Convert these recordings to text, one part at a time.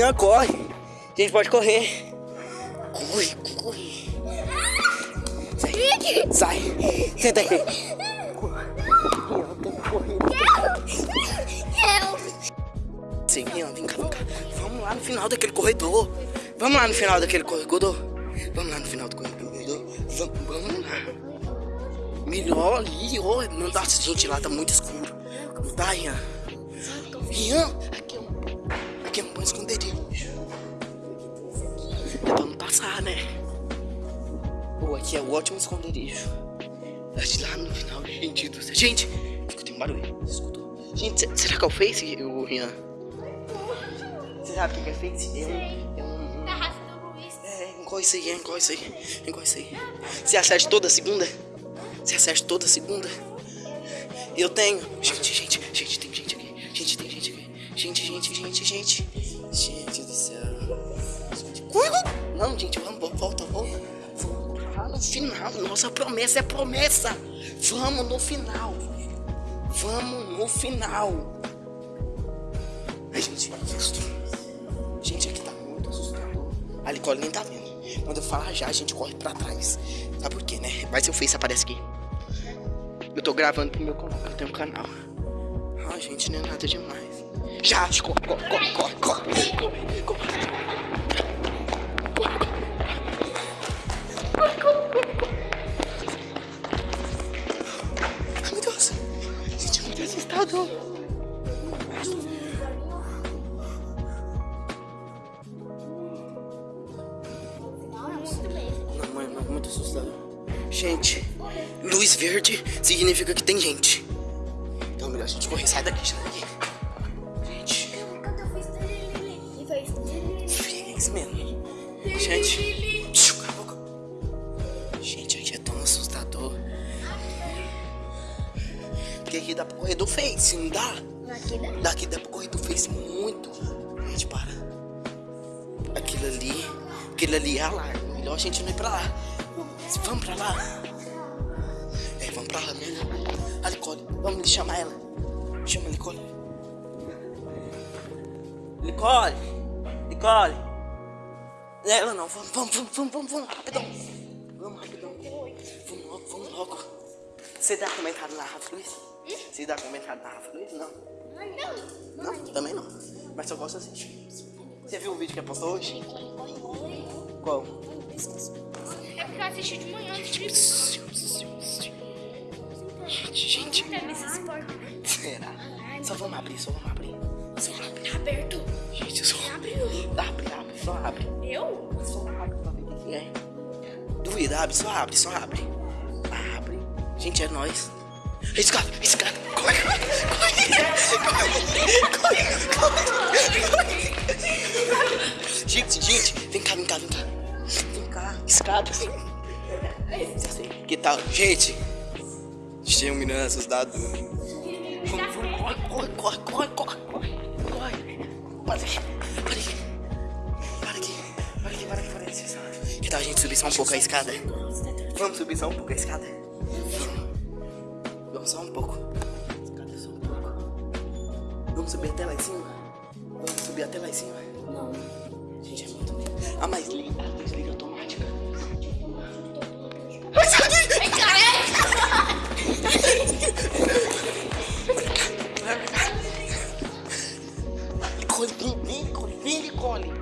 Rian, corre. A gente pode correr. Corre, corre. Sai. Sai. Senta aqui. Tem que correr. Sim, Rian, vem cá, vem cá. Vamos lá no final daquele corredor. Vamos lá no final daquele corredor. Vamos lá no final do corredor. Vamos, vamos lá. Melhor ali, ó. Não dá, gente, lá tá muito escuro. Não dá, Rian. Rian, um ótimo esconderijo. Mas lá no final, gente do céu. Gente, escutei um barulho. Você escutou? Gente, se- será que é o Face, o Rian? Você sabe o que é Face? É um. É um. É, engole isso aí, engole isso aí. Engole isso aí. Você acerta toda segunda? Você acerta toda segunda? Eu tenho. Gente, gente, gente, tem gente aqui. Gente, tem gente aqui. Gente, gente, gente, gente. Gente do céu. Não, gente, vamos, volta, volta. No final. Nossa promessa é promessa. Vamos no final. Vamos no final. Ai, gente, que susto. Gente, aqui tá muito assustador. A nem tá vendo. Quando eu falar já, a gente corre pra trás. Sabe por quê, né? Vai ser o Face aparece aqui. Eu tô gravando pro meu canal, eu tenho um canal. Ah, gente, não é nada demais. Já, corre, corre, corre, corre, corre, corre, corre. Não, mãe, não, muito assustador. Gente, luz verde significa que tem gente. Então é melhor a gente correr. Sai daqui, sai daqui. Gente, é isso mesmo. Gente, cala a boca. Gente, aqui é tão assustador. Porque aqui dá pra correr do Face, não dá? Aqui dá. Daqui dá pra correr do Face muito. Gente, para. Aquilo ali, aquilo ali é alarme. Melhor a gente não ir pra lá. Vamos pra lá. É, vamos pra lá mesmo. A Nicole, vamos chamar ela. Chama a Nicole. Nicole! Nicole! Ela não, vamos, vamos, vamos, vamos, vamos, vamos, rapidão. Vamos, rapidão. Vamos logo, vamos logo. Você dá comentário na Rafa Luiz? Você dá comentário na Rafa Luiz? Não. Não. Também não. Mas eu gosto assistir. Você viu o vídeo que postou hoje? Qual? É porque eu assisti de manhã antes de Gente, gente. Esporte. Será? Só vamos abrir, só vamos abrir. Só abre. Tá aberto. Gente, só Abre. Abre, abre, só abre. Eu? Só abre pra ver o que é. Duvida, abre, só abre, só abre. Abre. Gente, é nóis. Escada, escada. Corre, corre, corre, corre, corre. Gente, gente, vem cá, vem cá, vem cá. Vem cá, escada. Que tal? Gente, menino assustado. Vamos, vamos, corre, corre, corre, corre, corre, corre. Para aqui, para aqui. Para aqui, para aqui, para aqui, para aqui. Que tal a gente subir só um pouco a escada? Vamos subir só um pouco a escada? Vamos. Vamos só um pouco. Escada só um pouco. Vamos subir até lá em cima? Vamos subir até lá em cima? Não. Gente, é muito medo. Ah, mas Nicole, vem, Nicole, vem, Nicole.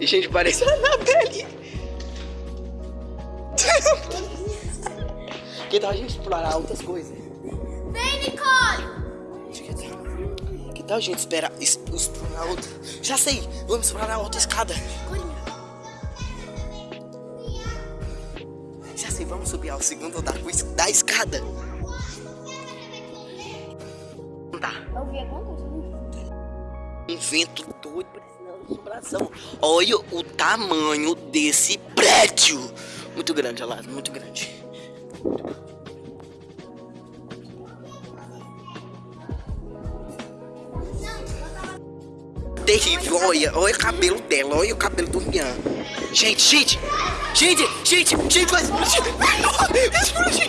E gente, parece a Anabelle. que tal a gente explorar outras coisas? Vem, Nicole! Que tal, a gente esperar, es- explorar outra? Já sei, vamos explorar outra escada. Já sei, vamos subir ao segundo andar da escada. Tá. Coisa. Um vento doido parecendo assombração. Olha o tamanho desse prédio. Muito grande, olha lá, muito grande. Terrível, olha, olha o cabelo dela, olha o cabelo do Rian. Gente, gente, gente, gente, gente, vai explodir. Explodir.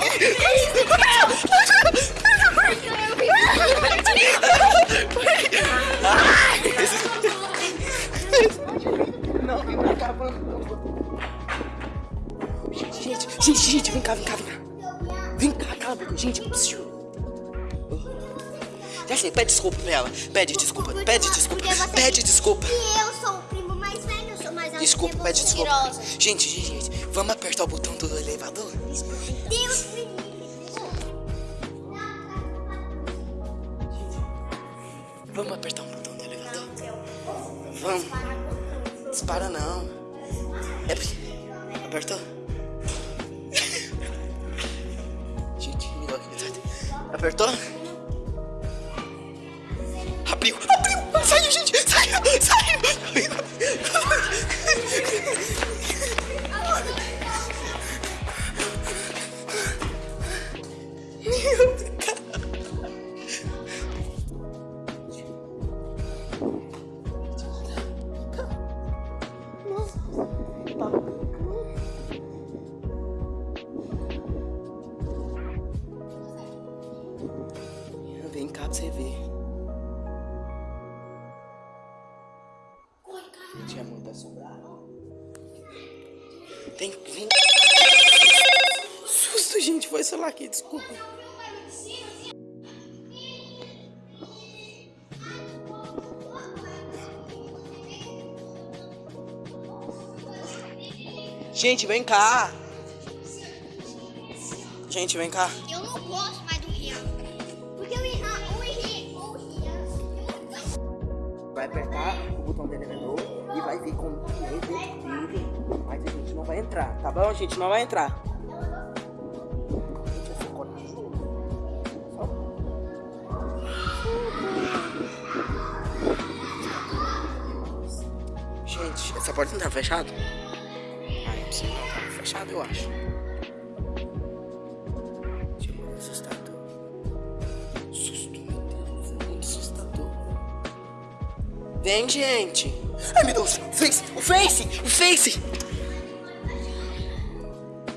Não, vem pra cá, gente, gente, gente, vem cá, vem cá, vem cá. Vem cá, cala a boca, gente. psiu. Sei, pede desculpa pra ela. Pede desculpa, pede desculpa, Porque pede desculpa. E eu sou o primo mais velho, eu sou mais alto Desculpa, que pede desculpa. Mentirosa. Gente, gente, gente, vamos apertar o botão do elevador? Deus me livre. Vamos apertar o botão do elevador? Vamos. Dispara não. É porque... Apertou? Gente. Apertou? Bem Cap TV. Aqui, desculpa. Gente, vem cá. Gente, vem cá. Eu não gosto mais do Rian. Porque o Rian, o Rian, o Rian. Vai apertar o botão do elevador e vai como é dentro dele. Mas a gente não vai entrar, tá bom? A gente não vai entrar. Porta não tá fechada? Ah, não sei não, tá fechada eu acho. Gente, muito assustador. Susto, meu Deus, muito assustador. Vem, gente. Ai, meu Deus. O Face. O Face. O Face.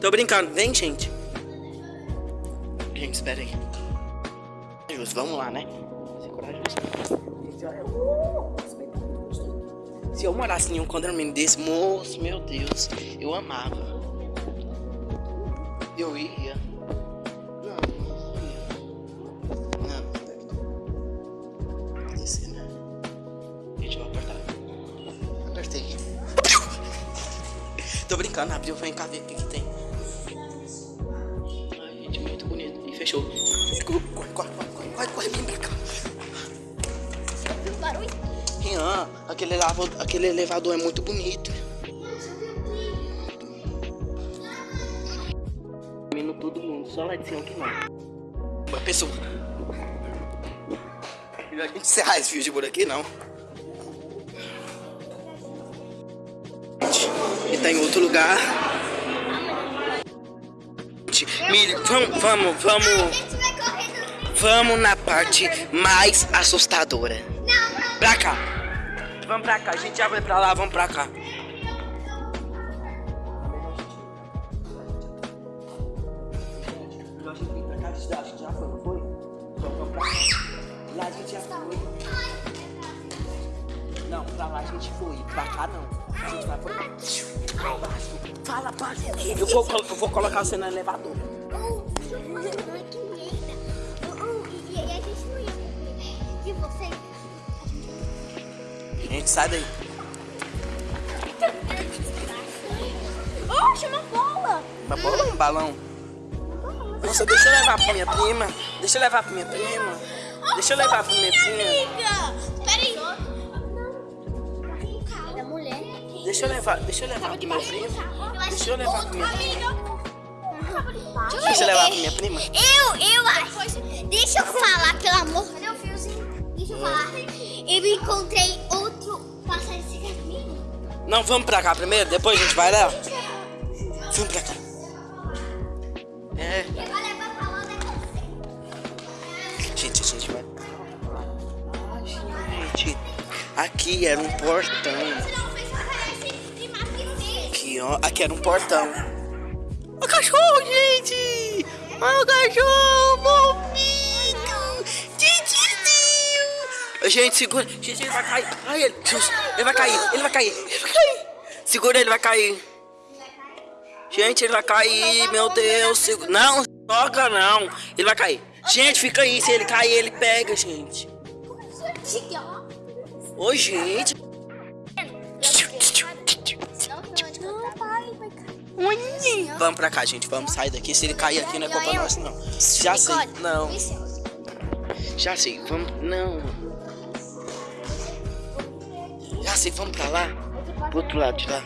Tô brincando. Vem, gente. Gente, espera aí. Vamos lá, né? Ser corajoso. Se eu morasse em um condomínio desse, moço, meu Deus, eu amava. Eu ia. Não, não descer, né? Gente, eu vou apertar. Apertei. Tô brincando, abriu. Vem cá ver o que, que tem. Ai, gente, muito bonito. E fechou. Corre, corre, corre, corre, corre, corre, vem pra cá. Barulho? Rian, aquele, elevador, aquele elevador é muito bonito. Menino todo mundo, só lá de cima que não. Uma pessoa. Melhor a gente encerrar esse vídeo por aqui, não. E tá em outro lugar. Milho, vamos, vamos, vamos, vamos na parte mais assustadora. Pra cá. Vamos pra cá. A gente já vai pra lá, vamos pra cá. Não pra. Lá a gente foi. Pra cá não. Fala. Eu vou, eu vou colocar você no elevador. Gente, sai daí. Gente, uma bola. Uma bola ou um balão? Nossa, deixa eu levar pra minha prima. Deixa eu levar pra minha prima. Deixa eu levar pra minha prima. Amiga, peraí. Da mulher. Deixa eu levar, deixa eu levar pra minha prima. Deixa eu levar pra minha prima. Deixa eu levar pra minha prima. Eu, eu acho. Deixa eu falar, pelo amor. Cadê o fiozinho? Deixa eu falar. Eu encontrei caminho. Não, vamos pra cá primeiro, depois a gente vai lá. Vamos pra cá. É, gente, a gente vai. Gente, aqui era um portão. Aqui, ó. Aqui era um portão. O cachorro, gente! Olha o cachorro, Gente, segura. Gente, ele vai cair. Ai, ele. Ele vai cair, ele vai cair, ele vai cair. Segura, ele vai cair. Gente, ele vai cair, meu Deus. Segura. Não, toca não. Ele vai cair. Gente, fica aí. Se ele cair, ele pega, gente. Oi, gente. Vamos pra cá, gente. Vamos sair daqui. Se ele cair aqui, não é culpa nossa, não. Já sei. Não. Já sei. Vamos. Não. Já sei. Vamos pra lá. Pro outro lado de lá.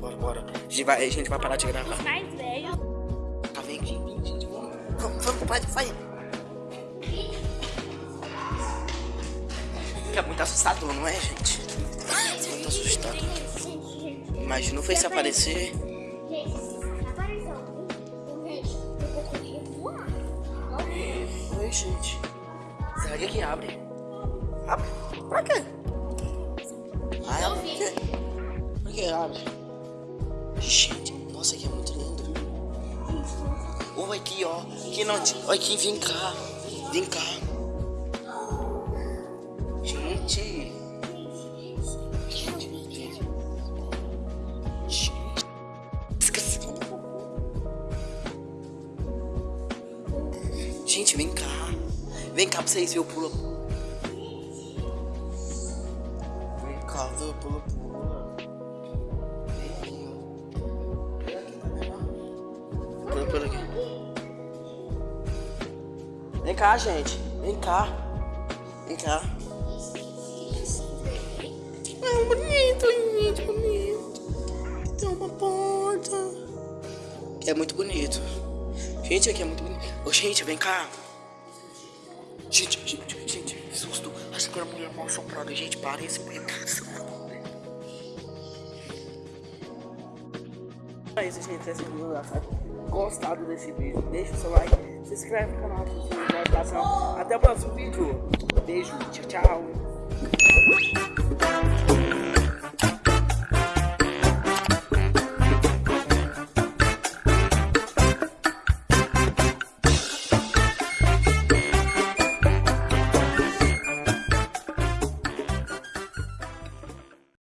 Bora, bora. A gente vai, a gente vai parar de gravar. Mais velho. Tá vendo aqui, gente? Vamos, vamos, vamos vai, vai. Fica muito assustador, não é, gente? Muito assustador. Imagina o Face aparecer. Oi, gente. Será que aqui abre? Abre? Pra quê? Quê? Por que abre? Gente, nossa, aqui é muito lindo. Oi, aqui, ó. Aqui não. Aqui, vem cá. Vem cá. Gente. Gente, vem cá. Vem cá pra vocês verem o pula. Cá, gente. Vem cá. Vem cá. É bonito, gente, bonito. Tem uma porta. É muito bonito. Gente, aqui é muito bonito. Ô, gente, vem cá. Gente, gente, gente, susto. Acho que era mulher mal assombrada. Gente, parece É isso, gente. Esse vídeo gostado desse vídeo. Deixa o seu like, se inscreve no canal. Até o próximo vídeo. Beijo, tchau, tchau.